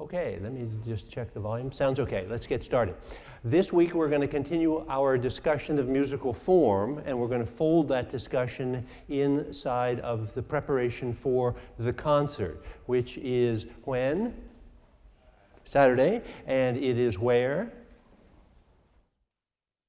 Okay, let me just check the volume. Sounds okay. Let's get started. This week we're going to continue our discussion of musical form and we're going to fold that discussion inside of the preparation for the concert, which is when? Saturday. And it is where?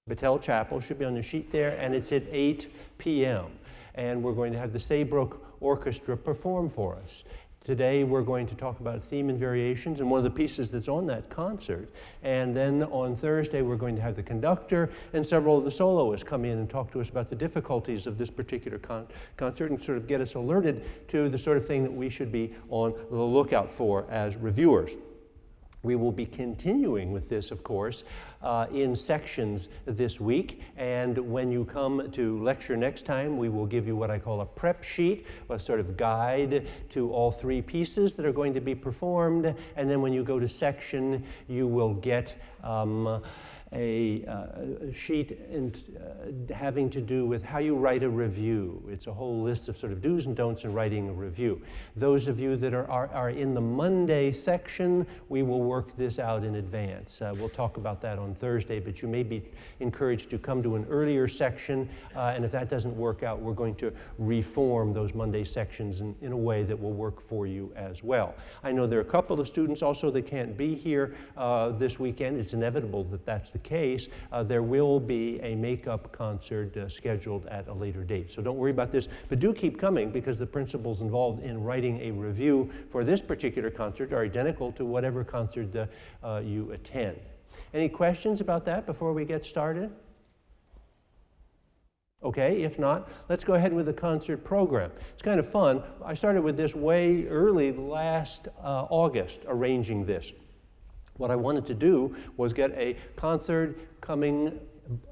Battelle Chapel, should be on the sheet there, and it's at 8 p.m. And we're going to have the Saybrook Orchestra perform for us. Today we're going to talk about theme and variations and one of the pieces that's on that concert. And then on Thursday we're going to have the conductor and several of the soloists come in and talk to us about the difficulties of this particular con concert and sort of get us alerted to the sort of thing that we should be on the lookout for as reviewers. We will be continuing with this, of course, uh, in sections this week. And when you come to lecture next time, we will give you what I call a prep sheet, a sort of guide to all three pieces that are going to be performed. And then when you go to section, you will get um, a, uh, sheet in, uh, having to do with how you write a review. It's a whole list of sort of do's and don'ts in writing a review. Those of you that are, are, are in the Monday section, we will work this out in advance. Uh, we'll talk about that on Thursday, but you may be encouraged to come to an earlier section, uh, and if that doesn't work out, we're going to reform those Monday sections in, in a way that will work for you as well. I know there are a couple of students also that can't be here uh, this weekend. It's inevitable that that's the the case, uh, there will be a makeup concert uh, scheduled at a later date. So don't worry about this, but do keep coming because the principles involved in writing a review for this particular concert are identical to whatever concert uh, uh you attend. Any questions about that before we get started? Okay, if not, let's go ahead with the concert program. It's kind of fun. I started with this way early last uh, August, arranging this. What I wanted to do was get a concert coming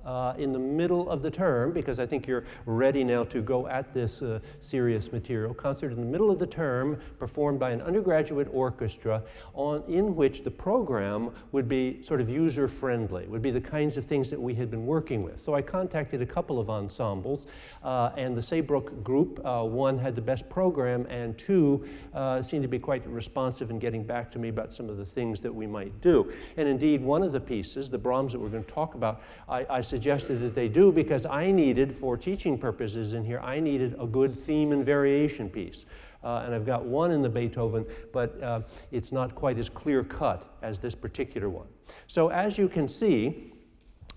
uh, in the middle of the term, because I think you're ready now to go at this uh, serious material, concert in the middle of the term performed by an undergraduate orchestra on, in which the program would be sort of user-friendly, would be the kinds of things that we had been working with. So I contacted a couple of ensembles, uh, and the Saybrook group, uh, one had the best program, and two uh, seemed to be quite responsive in getting back to me about some of the things that we might do. And indeed, one of the pieces, the Brahms that we're going to talk about, I, I suggested that they do because I needed, for teaching purposes in here, I needed a good theme and variation piece. Uh, and I've got one in the Beethoven, but uh, it's not quite as clear cut as this particular one. So as you can see,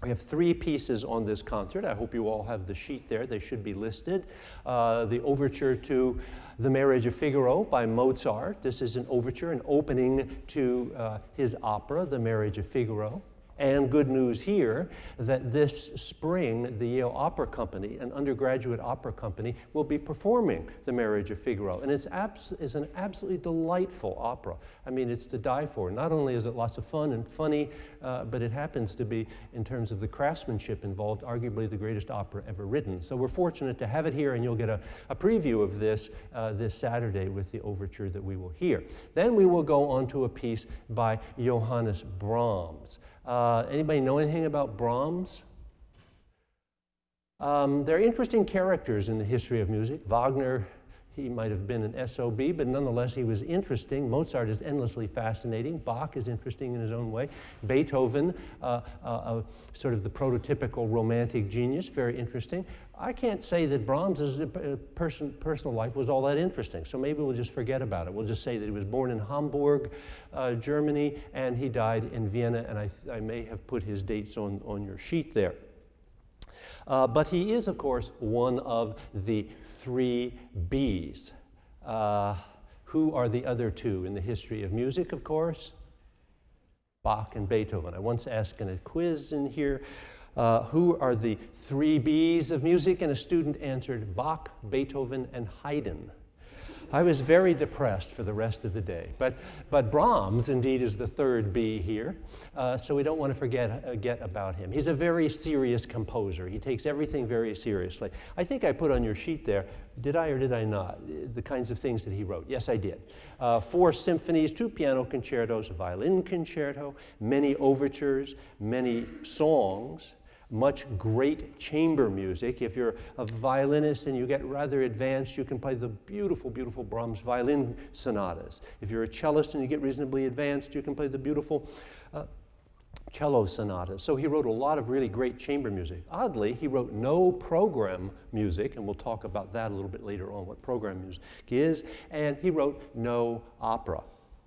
we have three pieces on this concert. I hope you all have the sheet there. They should be listed. Uh, the overture to The Marriage of Figaro by Mozart. This is an overture, an opening to uh, his opera, The Marriage of Figaro. And good news here that this spring, the Yale Opera Company, an undergraduate opera company, will be performing The Marriage of Figaro. And it's, abs it's an absolutely delightful opera. I mean, it's to die for. Not only is it lots of fun and funny, uh, but it happens to be, in terms of the craftsmanship involved, arguably the greatest opera ever written. So we're fortunate to have it here, and you'll get a, a preview of this uh, this Saturday with the overture that we will hear. Then we will go on to a piece by Johannes Brahms. Uh, anybody know anything about Brahms? Um, they're interesting characters in the history of music. Wagner, he might have been an SOB, but nonetheless he was interesting. Mozart is endlessly fascinating. Bach is interesting in his own way. Beethoven, uh, uh, uh sort of the prototypical romantic genius, very interesting. I can't say that Brahms' uh, person, personal life was all that interesting, so maybe we'll just forget about it. We'll just say that he was born in Hamburg, uh, Germany, and he died in Vienna, and I, I, may have put his dates on, on your sheet there. Uh, but he is, of course, one of the three B's. Uh, who are the other two in the history of music, of course? Bach and Beethoven. I once asked in a quiz in here, uh, who are the three B's of music? And a student answered Bach, Beethoven, and Haydn. I was very depressed for the rest of the day. But, but Brahms, indeed, is the third B here, uh, so we don't want to forget uh, get about him. He's a very serious composer. He takes everything very seriously. I think I put on your sheet there, did I or did I not, the kinds of things that he wrote. Yes, I did. Uh, four symphonies, two piano concertos, a violin concerto, many overtures, many songs, much great chamber music. If you're a violinist and you get rather advanced, you can play the beautiful, beautiful Brahms violin sonatas. If you're a cellist and you get reasonably advanced, you can play the beautiful uh, cello sonatas. So he wrote a lot of really great chamber music. Oddly, he wrote no program music, and we'll talk about that a little bit later on, what program music is, and he wrote no opera.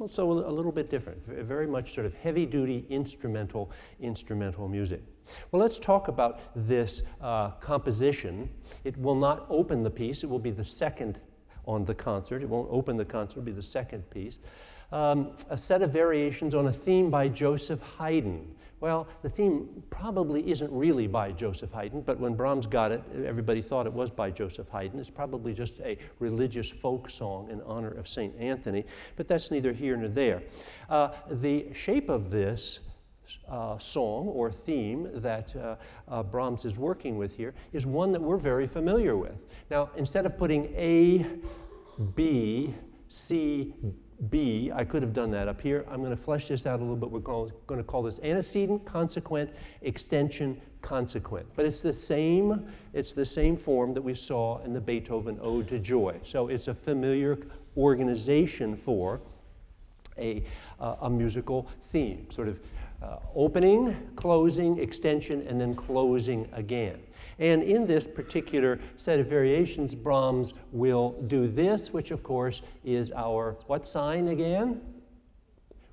So a little bit different, very much sort of heavy-duty instrumental, instrumental music. Well, let's talk about this uh, composition. It will not open the piece. It will be the second on the concert. It won't open the concert. It will be the second piece um, a set of variations on a theme by Joseph Haydn. Well, the theme probably isn't really by Joseph Haydn, but when Brahms got it, everybody thought it was by Joseph Haydn. It's probably just a religious folk song in honor of St. Anthony, but that's neither here nor there. Uh, the shape of this uh, song or theme that uh, uh, Brahms is working with here is one that we're very familiar with. Now, instead of putting A, B, C, B, I could have done that up here. I'm going to flesh this out a little bit. We're going to call this antecedent, consequent, extension, consequent. But it's the same, it's the same form that we saw in the Beethoven Ode to Joy. So it's a familiar organization for a, uh, a musical theme, sort of uh, opening, closing, extension, and then closing again. And in this particular set of variations, Brahms will do this, which of course is our what sign again?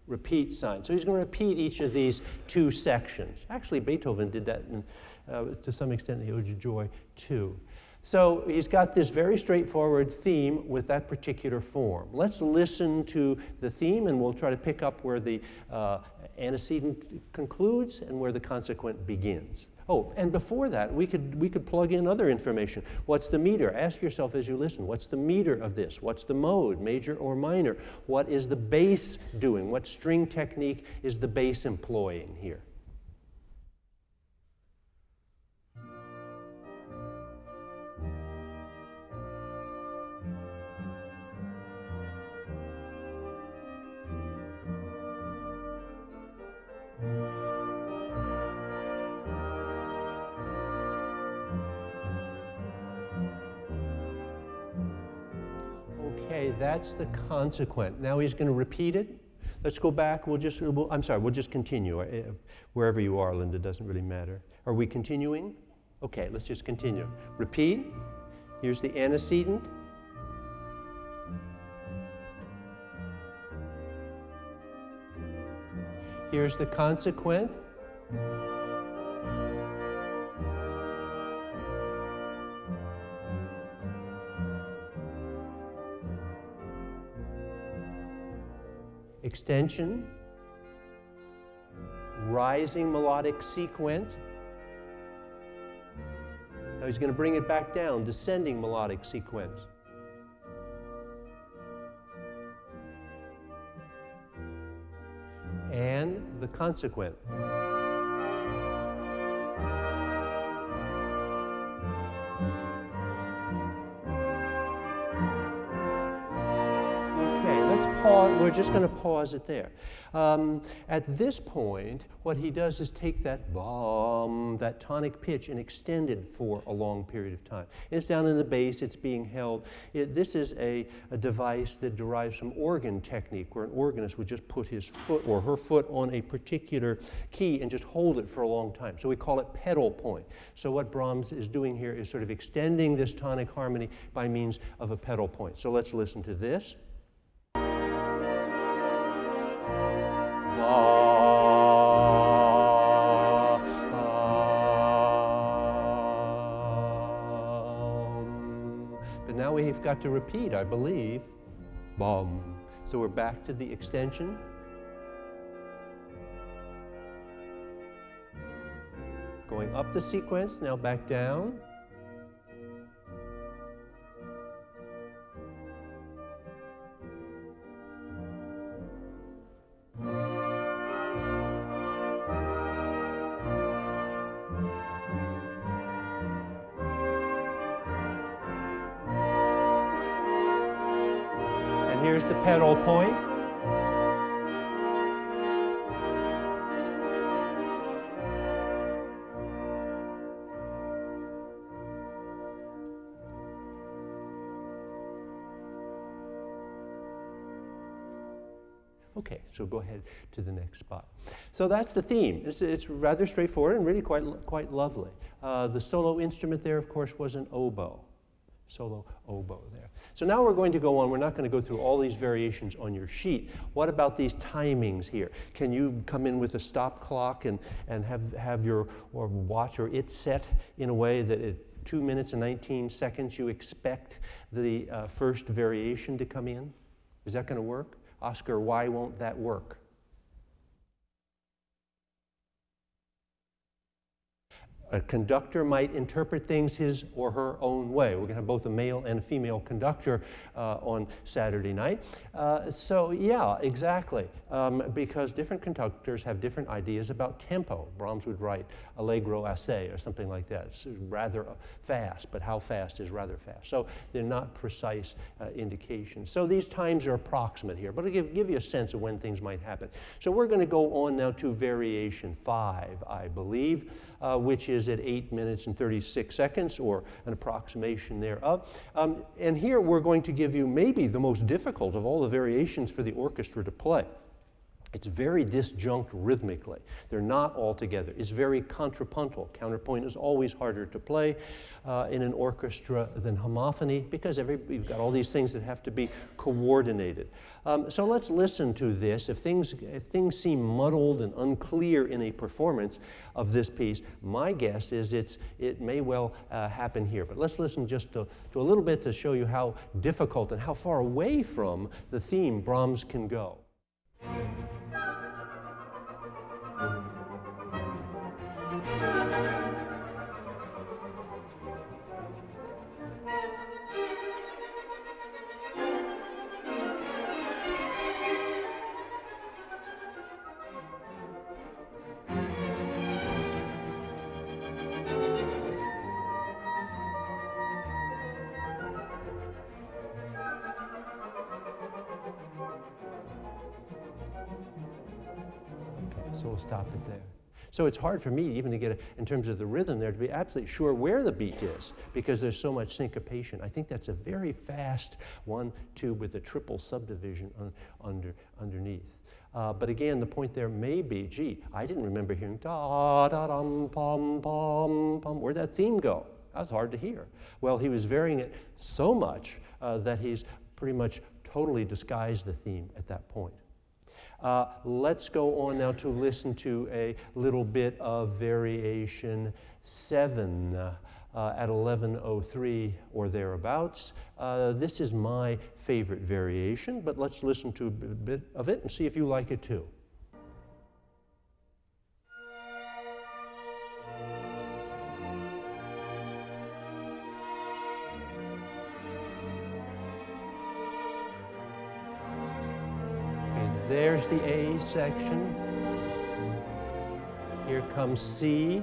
Repeat sign. So he's going to repeat each of these two sections. Actually, Beethoven did that in, uh, to some extent in the Ode to Joy too. So he's got this very straightforward theme with that particular form. Let's listen to the theme and we'll try to pick up where the uh, antecedent concludes and where the consequent begins. Oh, and before that, we could, we could plug in other information. What's the meter? Ask yourself as you listen, what's the meter of this? What's the mode, major or minor? What is the bass doing? What string technique is the bass employing here? That's the consequent. Now he's going to repeat it. Let's go back. We'll just, we'll, I'm sorry, we'll just continue. Uh, wherever you are, Linda, doesn't really matter. Are we continuing? Okay, let's just continue. Repeat. Here's the antecedent. Here's the consequent. Extension, rising melodic sequence. Now he's going to bring it back down, descending melodic sequence. And the consequent. We're just going to pause it there. Um, at this point, what he does is take that bomb, that tonic pitch, and extend it for a long period of time. It's down in the bass, it's being held. It, this is a, a device that derives from organ technique, where an organist would just put his foot or her foot on a particular key and just hold it for a long time. So we call it pedal point. So what Brahms is doing here is sort of extending this tonic harmony by means of a pedal point. So let's listen to this. But now we've got to repeat, I believe. Bum. So we're back to the extension. Going up the sequence, now back down. So go ahead to the next spot. So that's the theme. It's, it's rather straightforward and really quite, quite lovely. Uh, the solo instrument there, of course, was an oboe. Solo oboe there. So now we're going to go on. We're not going to go through all these variations on your sheet. What about these timings here? Can you come in with a stop clock and, and have, have your or watch or it set in a way that at 2 minutes and 19 seconds you expect the uh, first variation to come in? Is that going to work? Oscar, why won't that work? A conductor might interpret things his or her own way. We're going to have both a male and a female conductor uh, on Saturday night. Uh, so, yeah, exactly. Um, because different conductors have different ideas about tempo. Brahms would write allegro assai or something like that. It's rather fast, but how fast is rather fast. So, they're not precise uh, indications. So, these times are approximate here, but it'll give, give you a sense of when things might happen. So, we're going to go on now to variation five, I believe, uh, which is is at 8 minutes and 36 seconds, or an approximation thereof. Um, and here we're going to give you maybe the most difficult of all the variations for the orchestra to play. It's very disjunct rhythmically. They're not all together. It's very contrapuntal. Counterpoint is always harder to play uh, in an orchestra than homophony because every, you've got all these things that have to be coordinated. Um, so let's listen to this. If things, if things seem muddled and unclear in a performance of this piece, my guess is it's, it may well uh, happen here. But let's listen just to, to a little bit to show you how difficult and how far away from the theme Brahms can go. So it's hard for me even to get, a, in terms of the rhythm there, to be absolutely sure where the beat is because there's so much syncopation. I think that's a very fast one, two with a triple subdivision on, under, underneath. Uh, but again, the point there may be, gee, I didn't remember hearing da da dum pom pom pom. Where'd that theme go? That was hard to hear. Well, he was varying it so much uh, that he's pretty much totally disguised the theme at that point. Uh, let's go on now to listen to a little bit of variation 7 uh, at 1103 or thereabouts. Uh, this is my favorite variation, but let's listen to a bit of it and see if you like it too. There's the A section. Here comes C.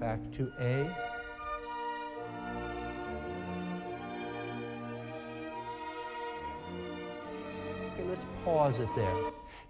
Back to A. pause it there.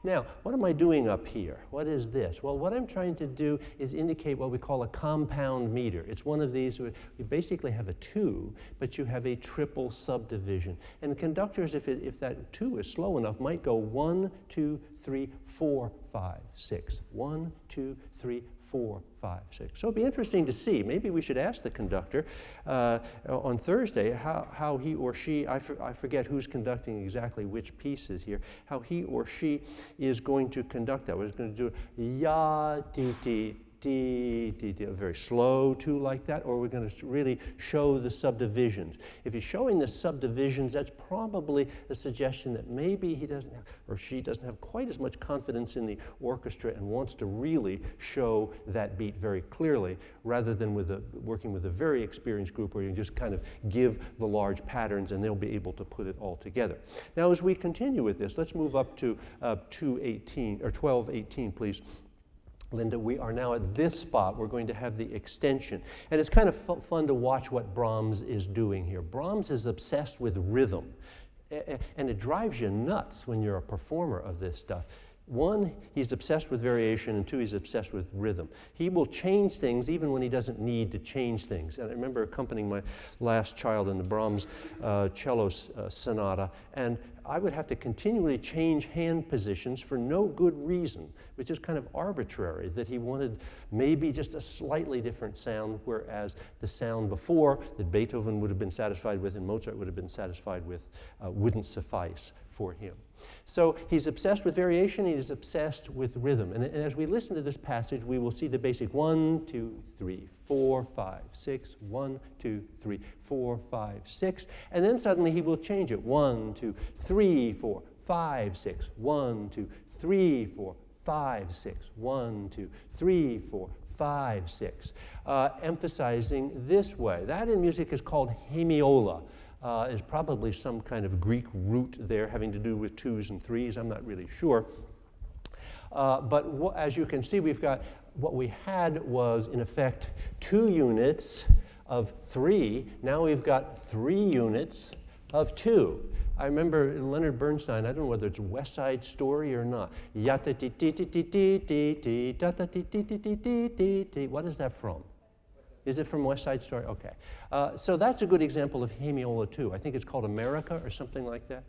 Now, what am I doing up here? What is this? Well, what I'm trying to do is indicate what we call a compound meter. It's one of these, you basically have a two, but you have a triple subdivision. And conductors, if, it, if that two is slow enough, might go one, two, three, four, five, six. One, two, three, four, five, six. So it'd be interesting to see. Maybe we should ask the conductor uh, on Thursday how, how he or she, I, for, I forget who's conducting exactly which pieces here, how he or she is going to conduct that. We're going to do ya, ti, ti, D, D, D, very slow too like that, or we're going to really show the subdivisions. If he's showing the subdivisions, that's probably a suggestion that maybe he doesn't have, or she doesn't have quite as much confidence in the orchestra and wants to really show that beat very clearly, rather than with a, working with a very experienced group where you just kind of give the large patterns and they'll be able to put it all together. Now, as we continue with this, let's move up to uh, 218, or 1218, please. Linda, we are now at this spot. We're going to have the extension. And it's kind of fun to watch what Brahms is doing here. Brahms is obsessed with rhythm. and it drives you nuts when you're a performer of this stuff. One, he's obsessed with variation, and two, he's obsessed with rhythm. He will change things even when he doesn't need to change things. And I remember accompanying my last child in the Brahms uh, cello uh, sonata, and I would have to continually change hand positions for no good reason, which is kind of arbitrary, that he wanted maybe just a slightly different sound, whereas the sound before that Beethoven would have been satisfied with and Mozart would have been satisfied with uh, wouldn't suffice for him. So he's obsessed with variation, he's obsessed with rhythm. And, and, as we listen to this passage, we will see the basic one, two, three, four, five, six, one, two, three, four, five, six. And then suddenly he will change it. One, two, three, four, five, six, one, two, three, four, five, six, one, two, three, four, five, six, uh, emphasizing this way. That in music is called hemiola uh, is probably some kind of Greek root there having to do with twos and threes. I'm not really sure. Uh, but as you can see, we've got what we had was, in effect, two units of three. Now we've got three units of two. I remember Leonard Bernstein, I don't know whether it's West Side Story or not. What is that from? Is it from West Side Story? Okay. Uh, so that's a good example of hemiola too. I think it's called America or something like that.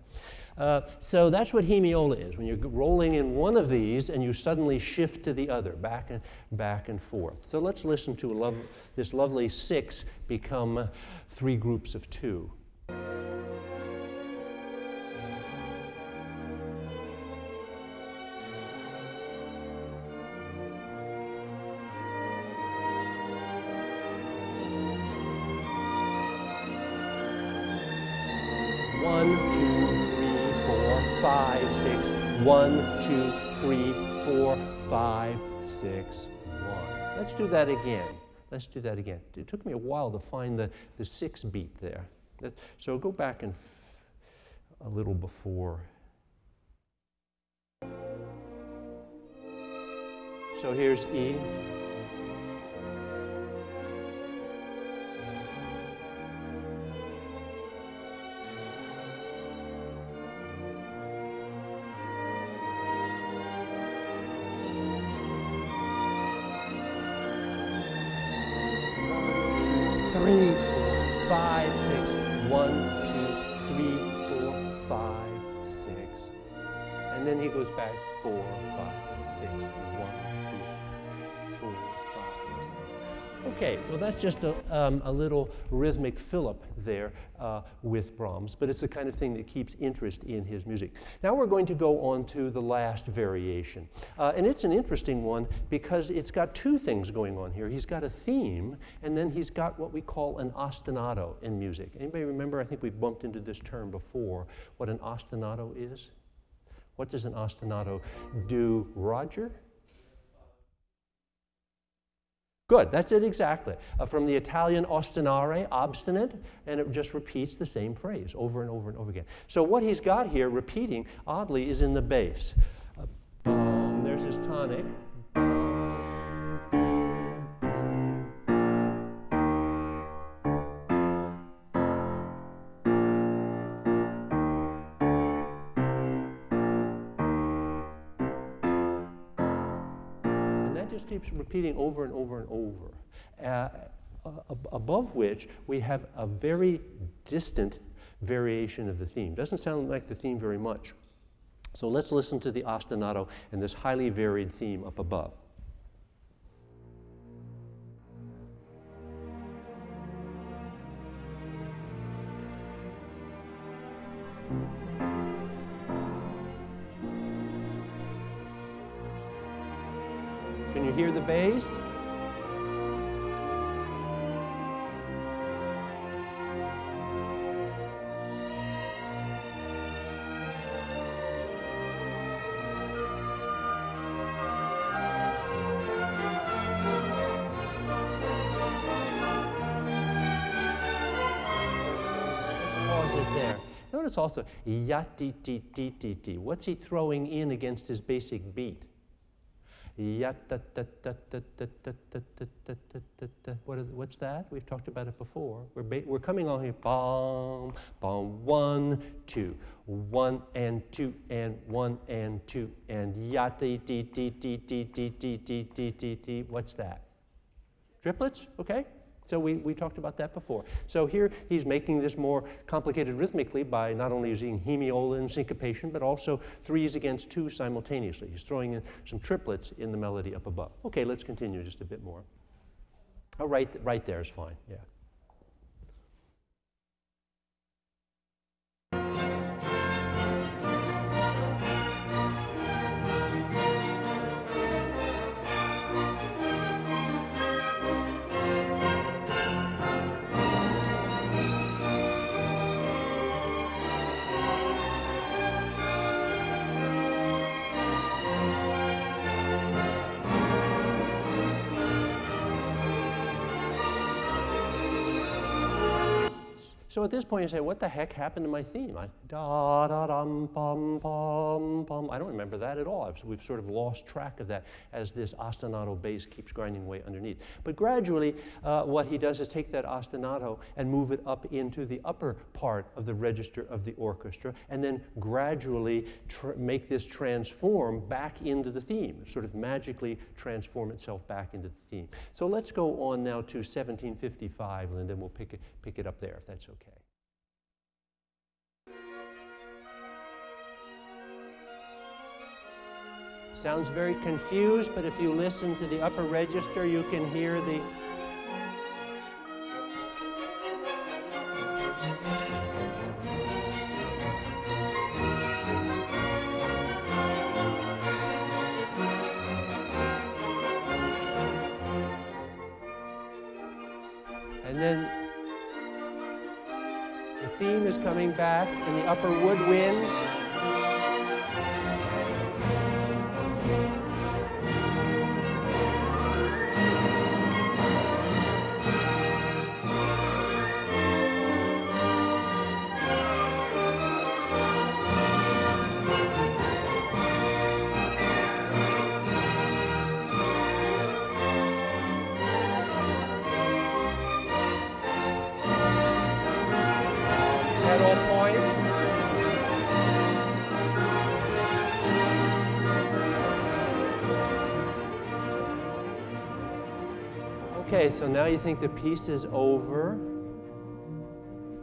Uh, so that's what hemiola is, when you're rolling in one of these and you suddenly shift to the other, back and, back and forth. So let's listen to love, this lovely six become three groups of two. That again. Let's do that again. It took me a while to find the, the six beat there. So go back and a little before. So here's E. just a, um, a little rhythmic fillip there uh, with Brahms, but it's the kind of thing that keeps interest in his music. Now we're going to go on to the last variation. Uh, and it's an interesting one because it's got two things going on here. He's got a theme, and then he's got what we call an ostinato in music. Anybody remember? I think we've bumped into this term before, what an ostinato is? What does an ostinato do, Roger? Good, that's it exactly. Uh, from the Italian ostinare, obstinate, and it just repeats the same phrase over and over and over again. So what he's got here repeating, oddly, is in the bass. Uh, there's his tonic. Keeps repeating over and over and over. Uh, above which we have a very distant variation of the theme. Doesn't sound like the theme very much. So let's listen to the ostinato and this highly varied theme up above. Notice also, ya ti ti ti ti ti. What's he throwing in against his basic beat? What are, what's that? We've talked about it before. We're, ba- we're coming on here. Bum, bum, one, two, one and two and one and two and ya dee dee dee dee dee dee dee dee dee dee dee. What's that? Triplets, okay? So we, we talked about that before. So here he's making this more complicated rhythmically by not only using hemiola and syncopation, but also threes against two simultaneously. He's throwing in some triplets in the melody up above. Okay, let's continue just a bit more. Oh, right, right there is fine, yeah. So at this point, you say, what the heck happened to my theme? I, da da dum pum pum pum. I don't remember that at all. I've, we've sort of lost track of that as this ostinato bass keeps grinding away underneath. But gradually, uh, what he does is take that ostinato and move it up into the upper part of the register of the orchestra, and then gradually make this transform back into the theme, sort of magically transform itself back into the theme. So let's go on now to 1755, and then we'll pick it, pick it up there if that's okay. Sounds very confused, but if you listen to the upper register, you can hear the And then the theme is coming back in the upper woodwinds. Now you think the piece is over.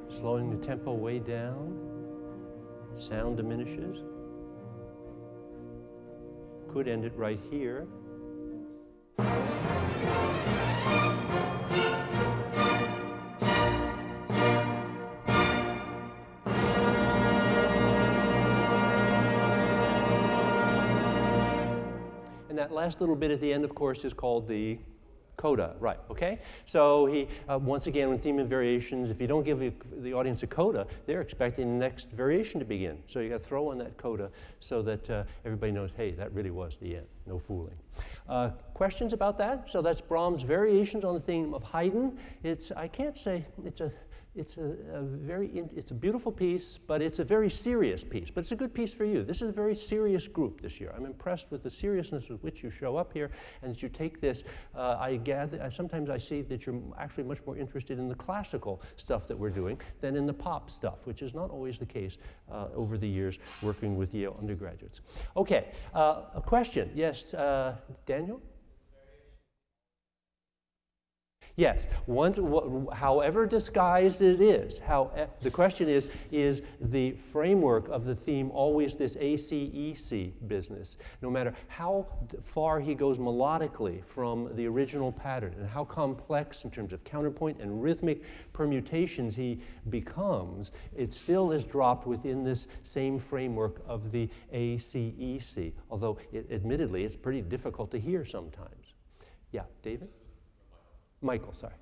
Slowing the tempo way down. Sound diminishes. Could end it right here. And that last little bit at the end, of course, is called the coda, right, okay? So he, uh, once again, with theme and variations, if you don't give the, the, audience a coda, they're expecting the next variation to begin. So you got to throw in that coda so that uh, everybody knows, hey, that really was the end, no fooling. Uh, questions about that? So that's Brahms' variations on the theme of Haydn. It's, I can't say, it's a, it's a, a very, it's a beautiful piece, but it's a very serious piece. But it's a good piece for you. This is a very serious group this year. I'm impressed with the seriousness with which you show up here and that you take this. Uh, I gather, sometimes I see that you're actually much more interested in the classical stuff that we're doing than in the pop stuff, which is not always the case uh, over the years working with Yale undergraduates. Okay, uh, a question. Yes, uh, Daniel? Yes, once, wh however disguised it is, how, eh, the question is, is the framework of the theme always this ACEC business? No matter how far he goes melodically from the original pattern and how complex in terms of counterpoint and rhythmic permutations he becomes, it still is dropped within this same framework of the ACEC, although it, admittedly it's pretty difficult to hear sometimes. Yeah, David? Michael, sorry.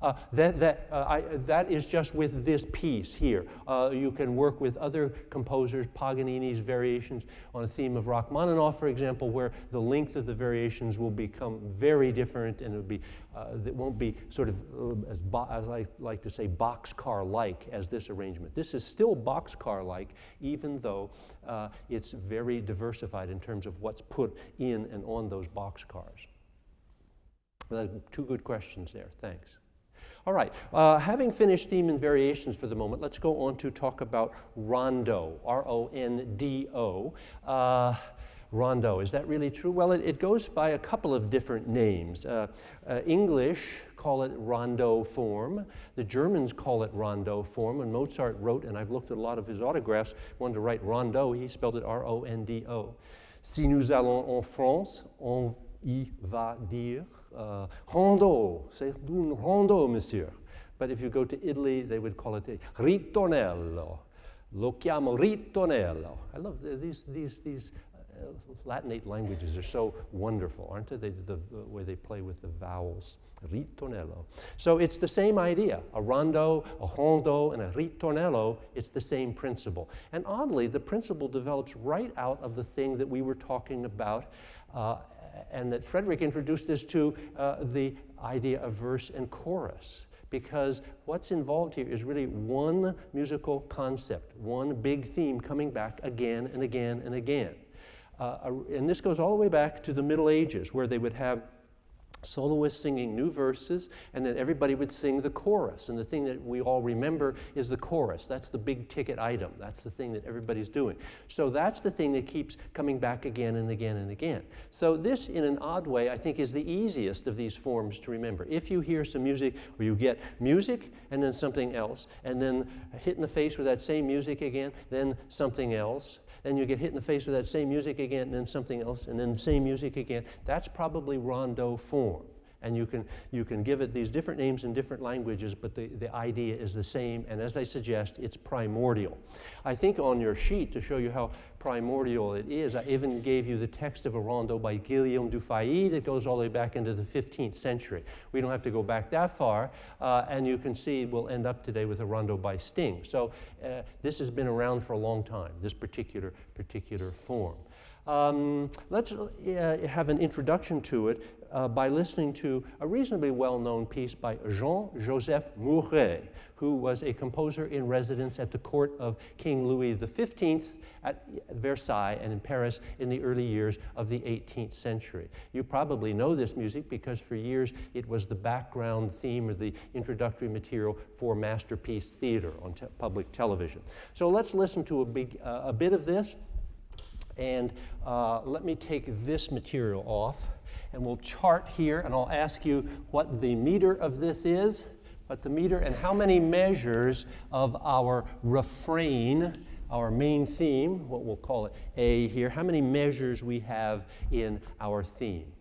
Uh, that, that, uh, I, that is just with this piece here. Uh, you can work with other composers, Paganini's variations on a theme of Rachmaninoff, for example, where the length of the variations will become very different and it'll be, uh, it won't be sort of, uh, as, as, I like to say, boxcar-like as this arrangement. This is still boxcar-like, even though uh, it's very diversified in terms of what's put in and on those boxcars. Well, two good questions there. Thanks. All right, uh, having finished theme and variations for the moment, let's go on to talk about rondo, R-O-N-D-O. Uh, rondo, is that really true? Well, it, it, goes by a couple of different names. Uh, uh English call it rondo form. The Germans call it rondo form. When Mozart wrote, and I've looked at a lot of his autographs, wanted to write rondo, he spelled it R-O-N-D-O. Si nous allons en France, on y va dire uh, rondo, c'est un rondo, monsieur. But if you go to Italy, they would call it a ritornello. Lo chiamo ritornello. I love these, these, these uh, Latinate languages are so wonderful, aren't they? they the, the, way they play with the vowels. Ritornello. So it's the same idea. A rondo, a rondo, and a ritornello, it's the same principle. And oddly, the principle develops right out of the thing that we were talking about uh, and that Frederick introduced this to uh, the idea of verse and chorus because what's involved here is really one musical concept, one big theme coming back again and again and again. Uh, and this goes all the way back to the Middle Ages where they would have soloists singing new verses, and then everybody would sing the chorus. And the thing that we all remember is the chorus. That's the big ticket item. That's the thing that everybody's doing. So that's the thing that keeps coming back again and again and again. So this, in an odd way, I think is the easiest of these forms to remember. If you hear some music where you get music and then something else, and then hit in the face with that same music again, then something else, then you get hit in the face with that same music again, and then something else, and then same music again. That's probably rondo form. And you can, you can give it these different names in different languages, but the, the idea is the same. And as I suggest, it's primordial. I think on your sheet, to show you how primordial it is, I even gave you the text of a rondo by Guillaume Dufay that goes all the way back into the 15th century. We don't have to go back that far. Uh, and you can see we'll end up today with a rondo by Sting. So uh, this has been around for a long time, this particular, particular form. Um, let's uh, have an introduction to it uh, by listening to a reasonably well-known piece by Jean-Joseph Mouret, who was a composer in residence at the court of King Louis XV at Versailles and in Paris in the early years of the 18th century. You probably know this music because for years it was the background theme or the introductory material for Masterpiece Theater on te public television. So let's listen to a, big, uh, a bit of this and uh, let me take this material off and we'll chart here, and I'll ask you what the meter of this is, what the meter, and how many measures of our refrain, our main theme, what we'll call it A here, how many measures we have in our theme.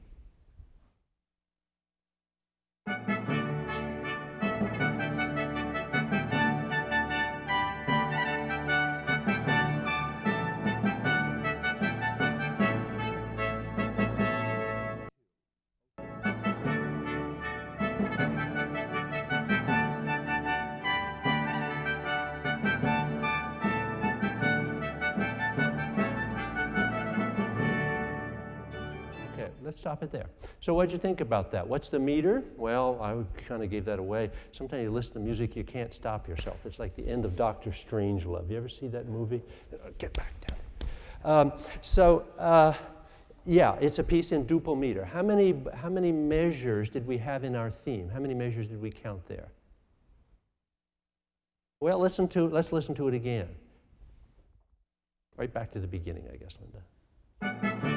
Stop it there. So what'd you think about that? What's the meter? Well, I kind of gave that away. Sometimes you listen to music, you can't stop yourself. It's like the end of Doctor Strangelove. You ever see that movie? Get back down. Um, so, uh, yeah, it's a piece in duple meter. How many, how many measures did we have in our theme? How many measures did we count there? Well, listen to, let's listen to it again. Right back to the beginning, I guess, Linda.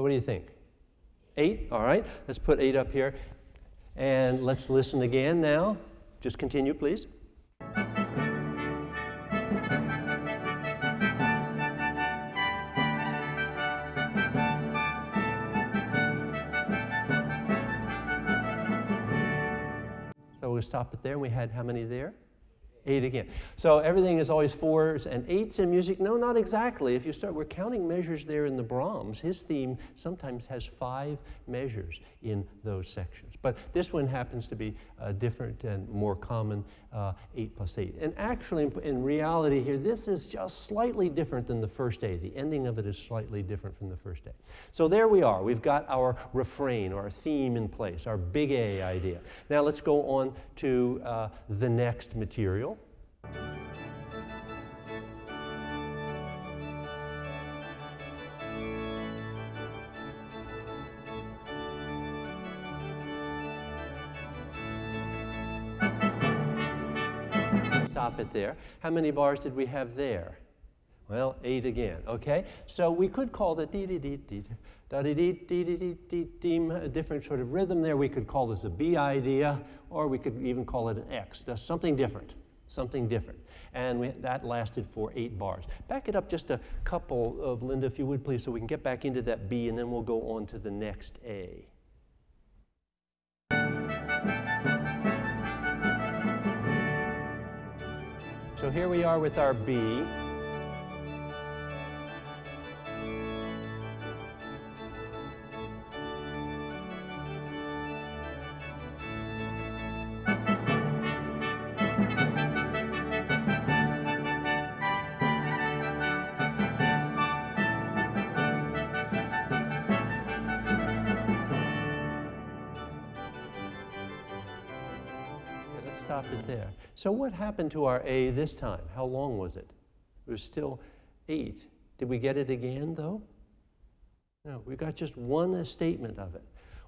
So what do you think? Eight? All right. Let's put eight up here. And let's listen again now. Just continue, please. So we'll stop it there. We had how many there? Eight again. So everything is always fours and eights in music. No, not exactly. If you start, we're counting measures there in the Brahms. His theme sometimes has five measures in those sections. But this one happens to be uh, different and more common, uh, eight plus eight. And actually, in, reality here, this is just slightly different than the first A. The ending of it is slightly different from the first A. So there we are. We've got our refrain, our theme in place, our big A idea. Now let's go on to uh, the next material. Stop it there. How many bars did we have there? Well, eight again, okay? So we could call the dee dee dee dee da dee dee dee dee dee dee dee a different sort of rhythm there. We could call this a B idea, or we could even call it an X. Something different, something different. And we, that lasted for eight bars. Back it up just a couple of Linda, if you would please, so we can get back into that B, and then we'll go on to the next A. So here we are with our B. it there. So what happened to our A this time? How long was it? It was still eight. Did we get it again, though? No, we got just one statement of it.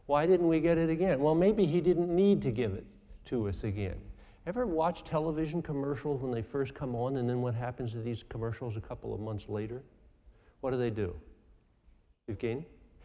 Why didn't we get it again? Well, maybe he didn't need to give it to us again. Ever watch television commercials when they first come on and then what happens to these commercials a couple of months later? What do they do? Evgeny?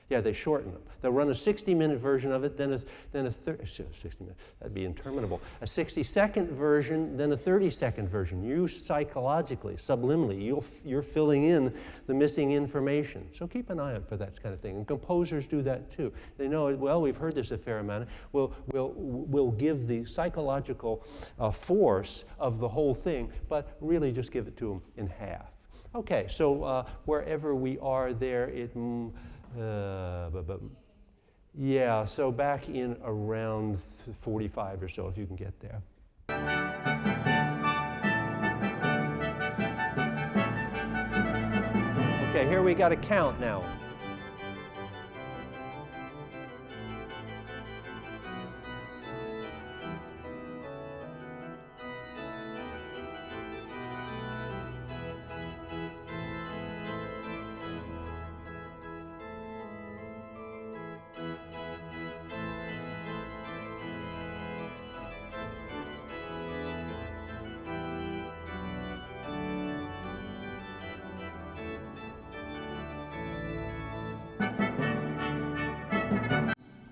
Yeah, they shorten them. They'll run a 60-minute version of it, then a, then a 30, 60 minute, that'd be interminable. A 60-second version, then a 30-second version. You psychologically, subliminally, you you're filling in the missing information. So keep an eye out for that kind of thing. And composers do that too. They know, well, we've heard this a fair amount. We'll, we'll, we'll give the psychological uh, force of the whole thing, but really just give it to them in half. Okay, so uh, wherever we are there, it... Mm, uh, but, but, yeah, so back in around 45 or so, if you can get there. Okay, here we got a count now.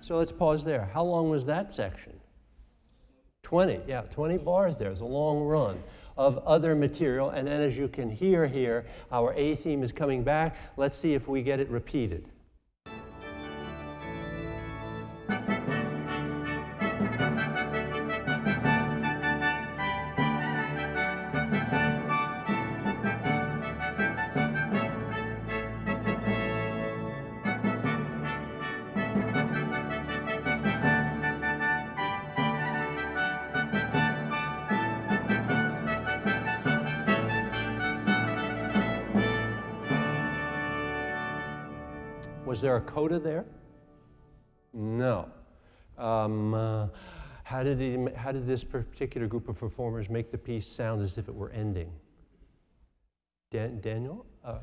So let's pause there. How long was that section? 20, yeah, 20 bars there. It's a long run of other material. And then as you can hear here, our A theme is coming back. Let's see if we get it repeated. Coda there? No. Um, uh, how, did he, how did this particular group of performers make the piece sound as if it were ending? Dan, Daniel? Uh,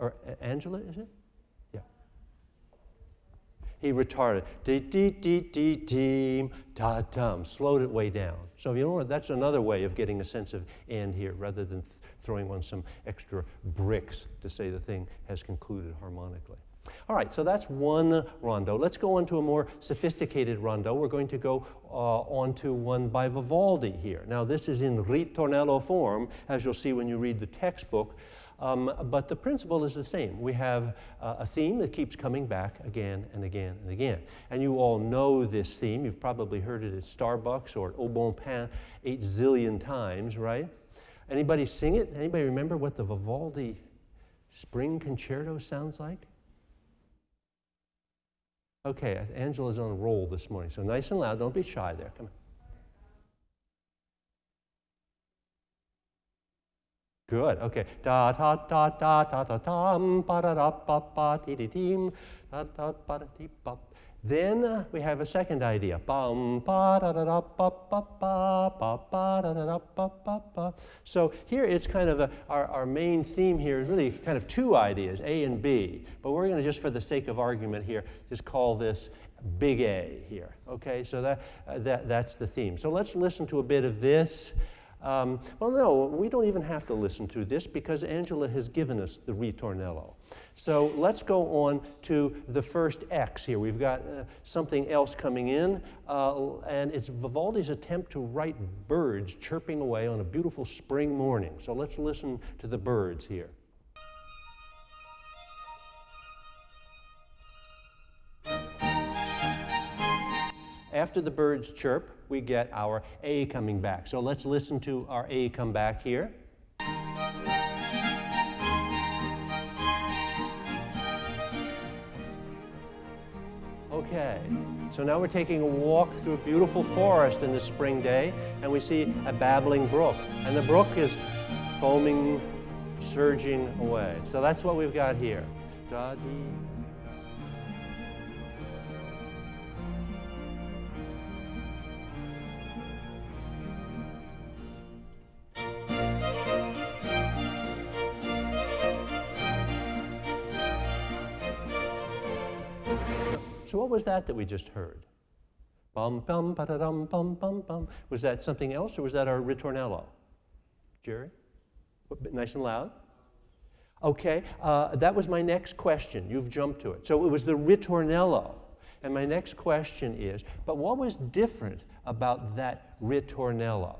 or Angela, is it? Yeah. He retarded. Dee dee dee dee dee da dum. Slowed it way down. So you know what? That's another way of getting a sense of end here, rather than th throwing on some extra bricks to say the thing has concluded harmonically. All right, so that's one rondo. Let's go on to a more sophisticated rondo. We're going to go uh, on to one by Vivaldi here. Now, this is in ritornello form, as you'll see when you read the textbook. Um, but the principle is the same. We have uh, a theme that keeps coming back again and again and again. And you all know this theme. You've probably heard it at Starbucks or at Au Bon Pain eight zillion times, right? Anybody sing it? Anybody remember what the Vivaldi Spring Concerto sounds like? Okay, Angela's on a roll this morning, so nice and loud. Don't be shy there. Come on. Good. Okay. Da da da da da da dum ba da da ba ba dee dee dim da da ba da dee ba. Then we have a second idea. So here it's kind of a, our, our main theme here is really kind of two ideas, A and B. But we're going to just for the sake of argument here, just call this big A here. Okay, so that, uh, that, that's the theme. So let's listen to a bit of this. Um, well, no, we don't even have to listen to this because Angela has given us the ritornello. So let's go on to the first X here. We've got uh, something else coming in, uh, and it's Vivaldi's attempt to write birds chirping away on a beautiful spring morning. So let's listen to the birds here. After the birds chirp, we get our A coming back. So let's listen to our A come back here. Okay, so now we're taking a walk through a beautiful forest in the spring day, and we see a babbling brook. And the brook is foaming, surging away. So that's what we've got here. Da-dee. So what was that that we just heard? Bum, bum, ba da dum, bum, bum, bum. Was that something else or was that our ritornello? Jerry? Nice and loud? Okay, uh, that was my next question. You've jumped to it. So it was the ritornello. And my next question is, but what was different about that ritornello?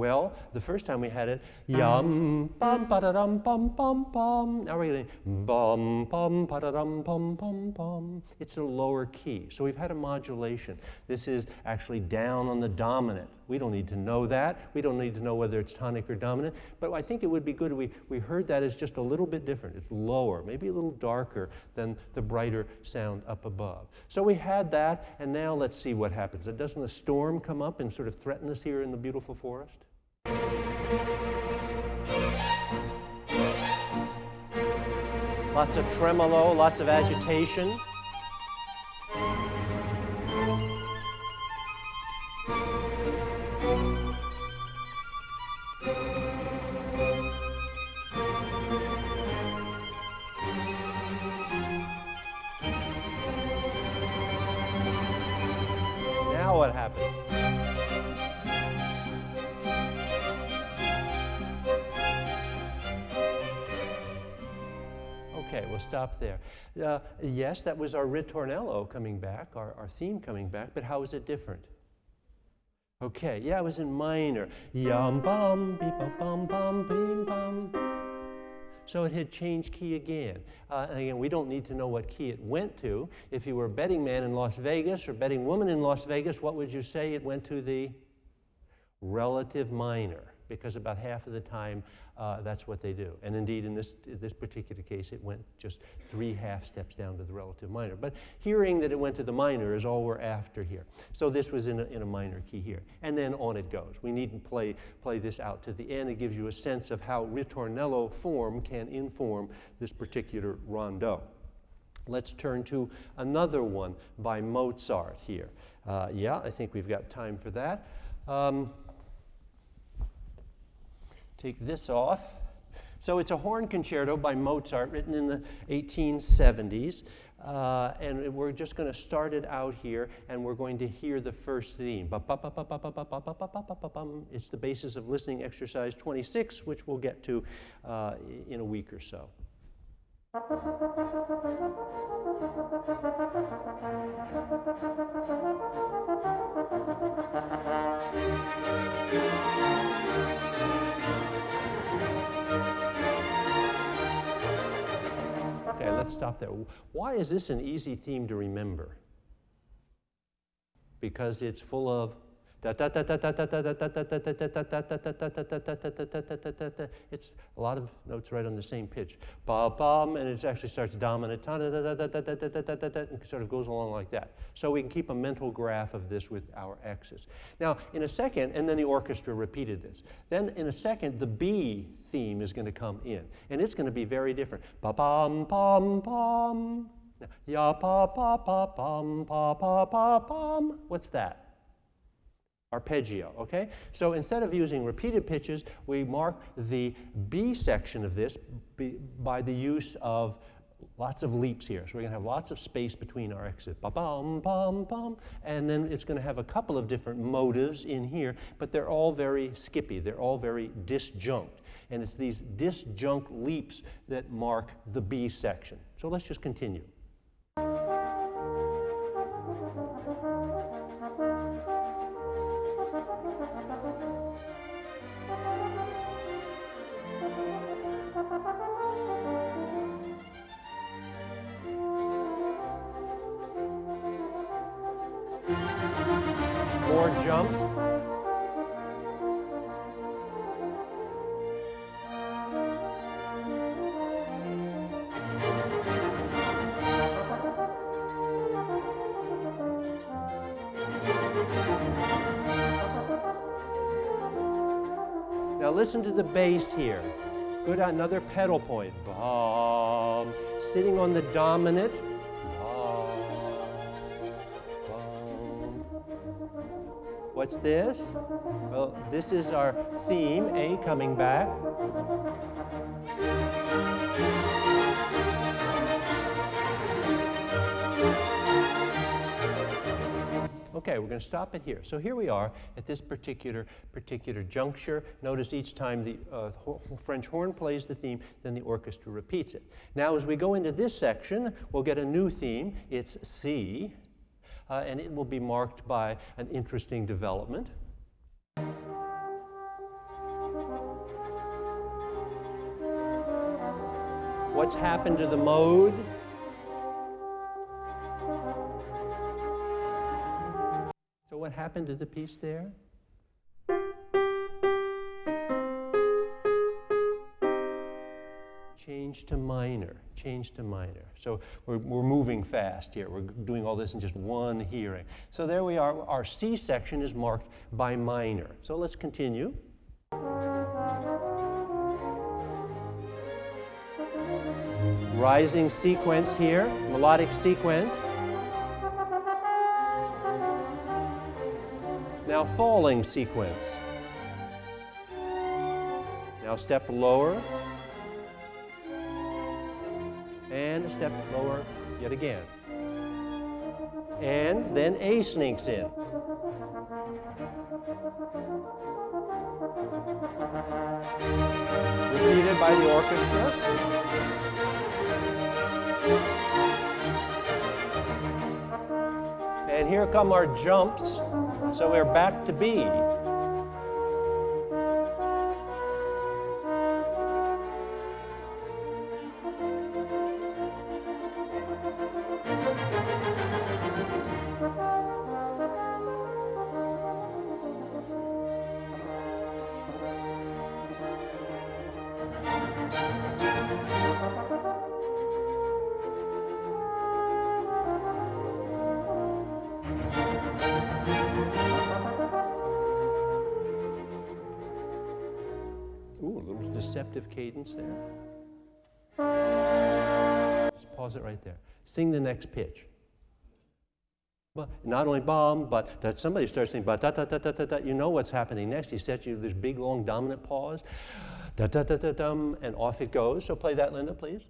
Well, the first time we had it, uh-huh. yum, bum, ba da dum, bum, bum, bum. Now we're getting bum, bum, ba da dum, bum, bum, bum. It's a lower key. So we've had a modulation. This is actually down on the dominant. We don't need to know that. We don't need to know whether it's tonic or dominant. But I think it would be good if we, we heard that as just a little bit different. It's lower, maybe a little darker than the brighter sound up above. So we had that, and now let's see what happens. Doesn't a storm come up and sort of threaten us here in the beautiful forest? Lots of tremolo, lots of agitation. Stop there. Uh, yes, that was our ritornello coming back, our, our theme coming back, but how is it different? Okay, yeah, it was in minor. Yum bum, beep bum bum bum, bum. So it had changed key again. Uh, and again, we don't need to know what key it went to. If you were a betting man in Las Vegas or betting woman in Las Vegas, what would you say? It went to the relative minor because about half of the time uh, that's what they do. And indeed, in this, this particular case, it went just three half steps down to the relative minor. But hearing that it went to the minor is all we're after here. So this was in a, in a minor key here. And then on it goes. We needn't play, play this out to the end. It gives you a sense of how ritornello form can inform this particular rondo. Let's turn to another one by Mozart here. Uh, yeah, I think we've got time for that. Um, take this off. So it's a horn concerto by Mozart written in the 1870s. Uh, and we're just going to start it out here, and we're going to hear the first theme. It's the basis of listening exercise 26, which we'll get to uh, in a week or so. Let's stop there. Why is this an easy theme to remember? Because it's full of it's a lot of notes right on the same pitch. Ba bum, and it actually starts dominant, and sort of goes along like that. So we can keep a mental graph of this with our X's. Now, in a second, and then the orchestra repeated this. Then in a second, the B theme is going to come in, and it's going to be very different. Ba bum bum bum. Ya pa pa pa pum pa pa pa pum. What's that? Arpeggio, okay? So instead of using repeated pitches, we mark the B section of this by the use of lots of leaps here. So we're going to have lots of space between our X's. Ba-bum, bum, bum. And then it's going to have a couple of different motives in here, but they're all very skippy. They're all very disjunct. And it's these disjunct leaps that mark the B section. So let's just continue. Jumps. Now listen to the bass here. Good, another pedal point. Bum. Sitting on the dominant. What's this? Well, this is our theme, A coming back. Okay, we're going to stop it here. So here we are at this particular particular juncture. Notice each time the uh, French horn plays the theme, then the orchestra repeats it. Now as we go into this section, we'll get a new theme. It's C uh, and it will be marked by an interesting development. What's happened to the mode? So what happened to the piece there? Change to minor, change to minor. So we're, we're moving fast here. We're doing all this in just one hearing. So there we are. Our C section is marked by minor. So let's continue. Rising sequence here, melodic sequence. Now falling sequence. Now step lower, and a step lower yet again. And then A sneaks in. Repeated by the orchestra. And here come our jumps. So we're back to B. cadence there. Just pause it right there. Sing the next pitch. But not only bomb, but that somebody starts saying, but da da da da da da, you know what's happening next. He sets you this big long dominant pause, da da da da dum, and off it goes. So play that, Linda, please.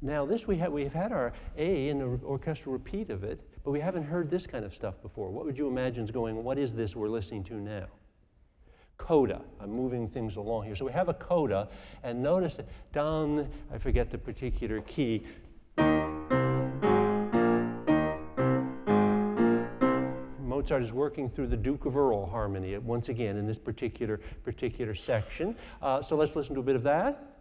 Now this we have, we've had our A in the orchestral repeat of it, but we haven't heard this kind of stuff before. What would you imagine is going, what is this we're listening to now? coda. I'm moving things along here. So we have a coda, and notice that down, I forget the particular key, Mozart is working through the Duke of Earl harmony once again in this particular, particular section. Uh, so let's listen to a bit of that.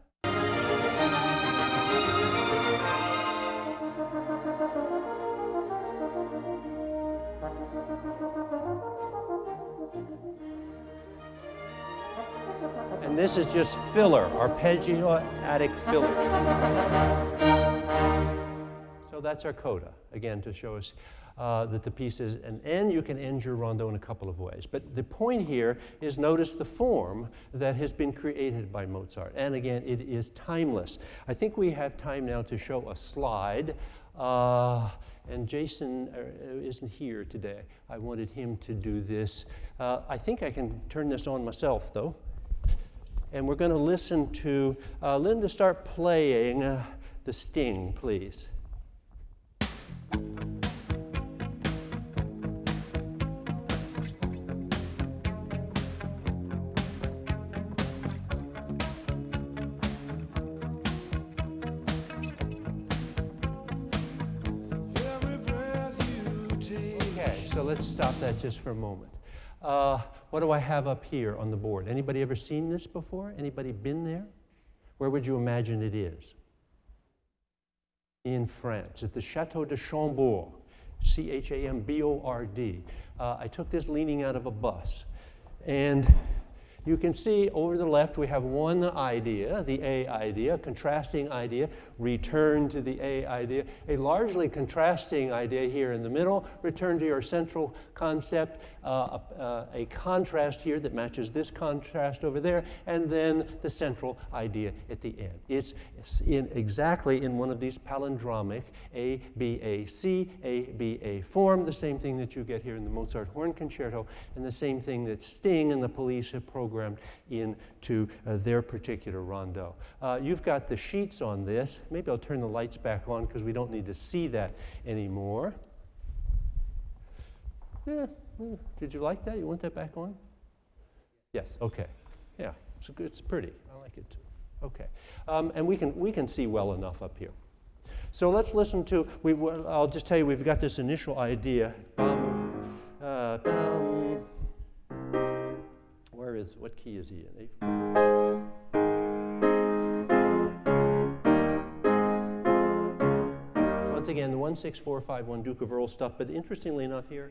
This is just filler, arpeggiotic filler. So that's our coda, again, to show us uh, that the piece is an end. You can end your rondo in a couple of ways. But the point here is notice the form that has been created by Mozart. And again, it is timeless. I think we have time now to show a slide. Uh, and Jason uh, isn't here today. I wanted him to do this. Uh, I think I can turn this on myself, though. And we're going to listen to uh, Linda start playing uh, the sting, please. Okay, so let's stop that just for a moment. Uh, what do I have up here on the board? Anybody ever seen this before? Anybody been there? Where would you imagine it is? In France, at the Chateau de Chambord, C H A M B O R D. Uh, I took this leaning out of a bus. And you can see over the left we have one idea, the A idea, contrasting idea, return to the A idea. A largely contrasting idea here in the middle, return to your central concept, uh, uh, a contrast here that matches this contrast over there, and then the central idea at the end. It's in exactly in one of these palindromic A, B, A, C, A, B, A form, the same thing that you get here in the Mozart Horn Concerto, and the same thing that Sting and the police have programmed into uh, their particular rondo. Uh, you've got the sheets on this. Maybe I'll turn the lights back on because we don't need to see that anymore. Yeah, did you like that? You want that back on? Yes, okay. Yeah, it's, good, it's pretty. I like it too. Okay. Um, and we can, we can see well enough up here. So let's listen to, we, I'll just tell you, we've got this initial idea. Uh, where is, what key is he in? Once again, the 16451 Duke of Earl stuff, but interestingly enough here,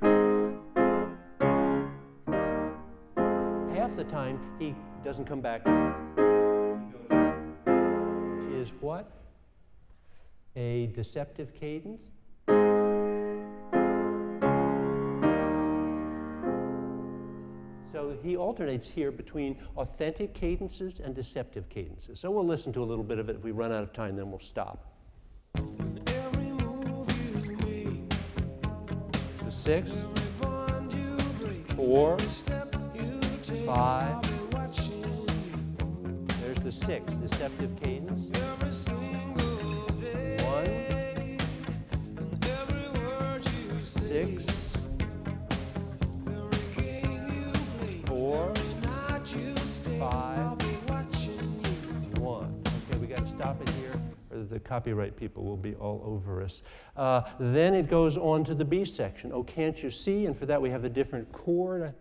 half the time he doesn't come back. Which is what? A deceptive cadence? So he alternates here between authentic cadences and deceptive cadences. So we'll listen to a little bit of it. If we run out of time, then we'll stop. Six, four, five. There's the six, deceptive cadence. One, six, four, five, one. Okay, we got to stop it here the copyright people will be all over us. Uh, then it goes on to the B section. Oh, can't you see? And for that we have a different chord.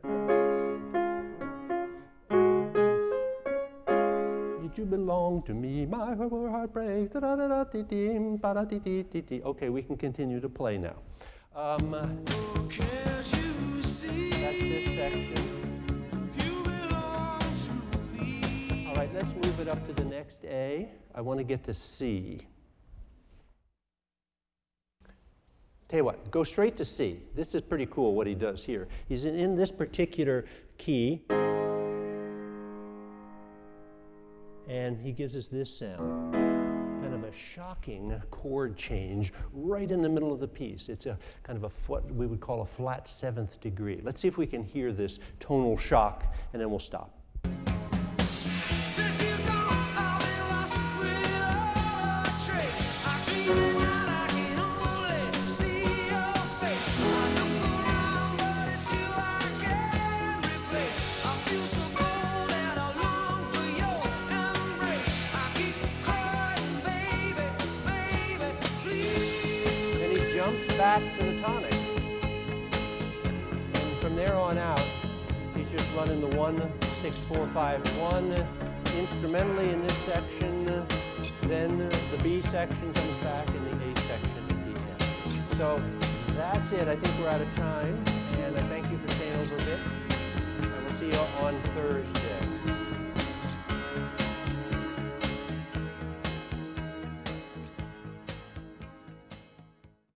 Did you belong to me? My heart breaks. Okay, we can continue to play now. Um, that's this section. All right, let's move it up to the next A. I want to get to C. Tell you what, go straight to C. This is pretty cool what he does here. He's in, in this particular key, and he gives us this sound. Kind of a shocking chord change right in the middle of the piece. It's a kind of a what we would call a flat seventh degree. Let's see if we can hear this tonal shock, and then we'll stop. running the 16451 instrumentally in this section, then the B section comes back and the A section at the end. So that's it. I think we're out of time, and I thank you for staying over a bit. And we'll see you on Thursday.